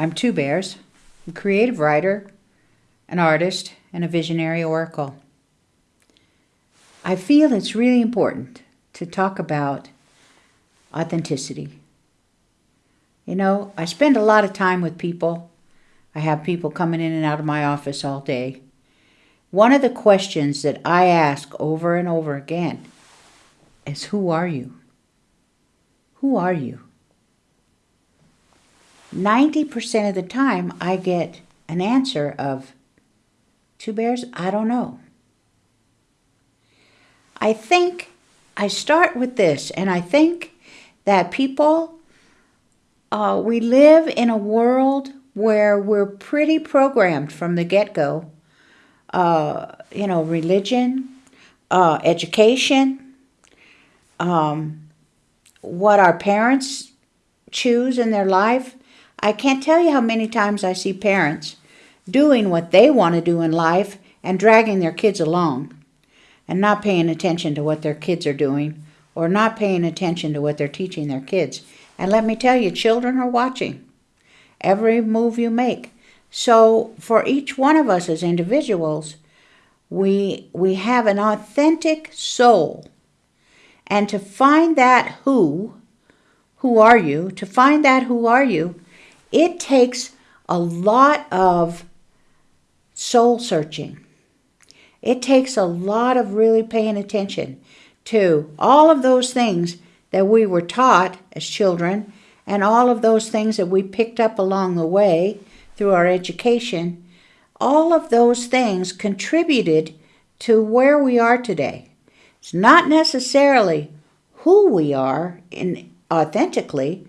I'm Two Bears, a creative writer, an artist, and a visionary oracle. I feel it's really important to talk about authenticity. You know, I spend a lot of time with people. I have people coming in and out of my office all day. One of the questions that I ask over and over again is Who are you? Who are you? 90% of the time, I get an answer of Two Bears, I don't know. I think I start with this, and I think that people, uh, we live in a world where we're pretty programmed from the get go. Uh, you know, religion, uh, education, um, what our parents choose in their life. I can't tell you how many times I see parents doing what they want to do in life and dragging their kids along and not paying attention to what their kids are doing or not paying attention to what they're teaching their kids. And let me tell you, children are watching every move you make. So for each one of us as individuals, we we have an authentic soul. And to find that who, who are you? To find that who are you, it takes a lot of soul searching. It takes a lot of really paying attention to all of those things that we were taught as children and all of those things that we picked up along the way through our education. All of those things contributed to where we are today. It's not necessarily who we are in authentically,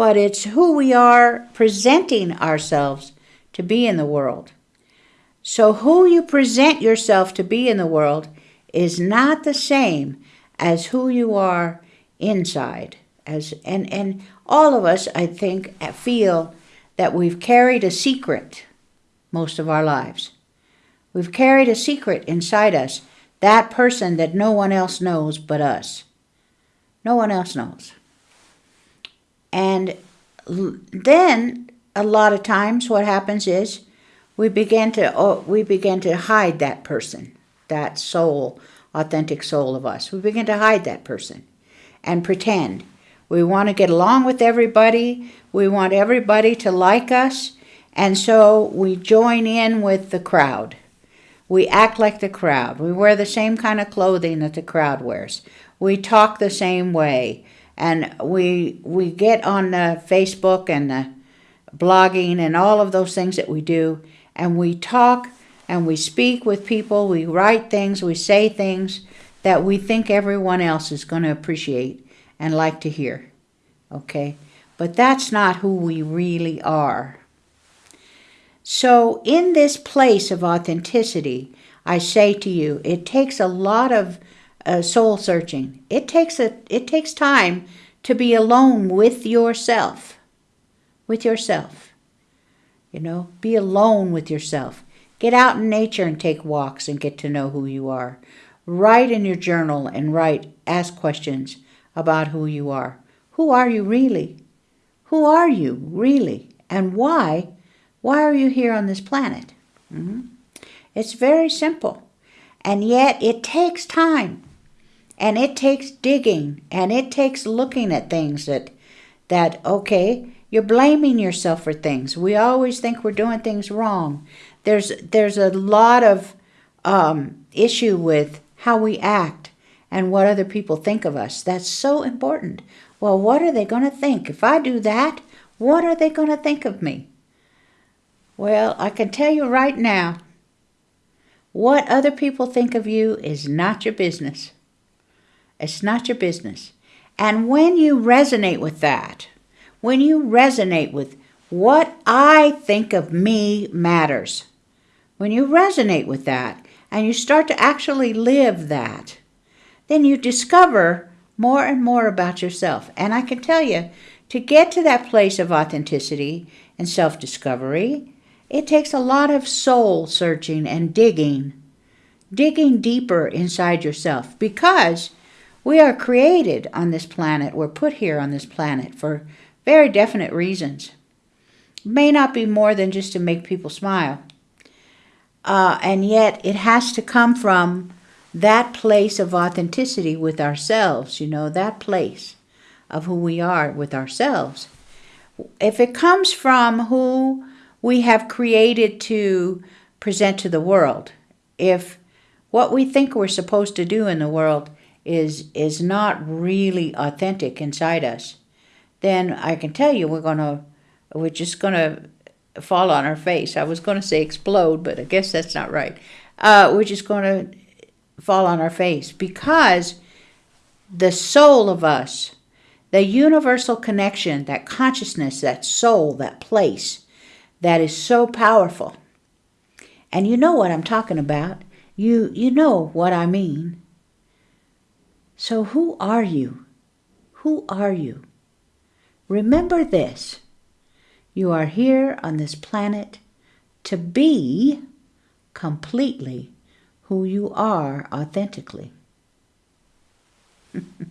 but it's who we are presenting ourselves to be in the world. So, who you present yourself to be in the world is not the same as who you are inside. As and and all of us, I think, feel that we've carried a secret most of our lives. We've carried a secret inside us, that person that no one else knows but us. No one else knows. And then a lot of times what happens is we begin to oh, we begin to hide that person, that soul, authentic soul of us. We begin to hide that person and pretend. We want to get along with everybody. We want everybody to like us. And so we join in with the crowd. We act like the crowd. We wear the same kind of clothing that the crowd wears. We talk the same way. And we, we get on the Facebook and the blogging and all of those things that we do and we talk and we speak with people, we write things, we say things that we think everyone else is going to appreciate and like to hear. Okay? But that's not who we really are. So, in this place of authenticity, I say to you, it takes a lot of uh, soul searching. It takes a it takes time to be alone with yourself. With yourself. You know, be alone with yourself. Get out in nature and take walks and get to know who you are. Write in your journal and write, ask questions about who you are. Who are you really? Who are you really? And why? Why are you here on this planet? Mm-hmm. It's very simple. And yet it takes time. And it takes digging. And it takes looking at things that, that okay, you're blaming yourself for things. We always think we're doing things wrong. There's there's a lot of um, issue with how we act and what other people think of us. That's so important. Well, what are they going to think if I do that? What are they going to think of me? Well, I can tell you right now, what other people think of you is not your business. It's not your business. And when you resonate with that, when you resonate with what I think of me matters, when you resonate with that and you start to actually live that, then you discover more and more about yourself. And I can tell you, to get to that place of authenticity and self discovery, it takes a lot of soul searching and digging, digging deeper inside yourself because we are created on this planet, we're put here on this planet for very definite reasons. may not be more than just to make people smile. Uh, and yet it has to come from that place of authenticity with ourselves, you know, that place of who we are with ourselves. If it comes from who we have created to present to the world, if what we think we're supposed to do in the world is is not really authentic inside us, then I can tell you we're gonna we're just gonna fall on our face. I was gonna say explode, but I guess that's not right. Uh, we're just gonna fall on our face because the soul of us, the universal connection, that consciousness, that soul, that place, that is so powerful. And you know what I'm talking about. You you know what I mean. So, who are you? Who are you? Remember this you are here on this planet to be completely who you are authentically.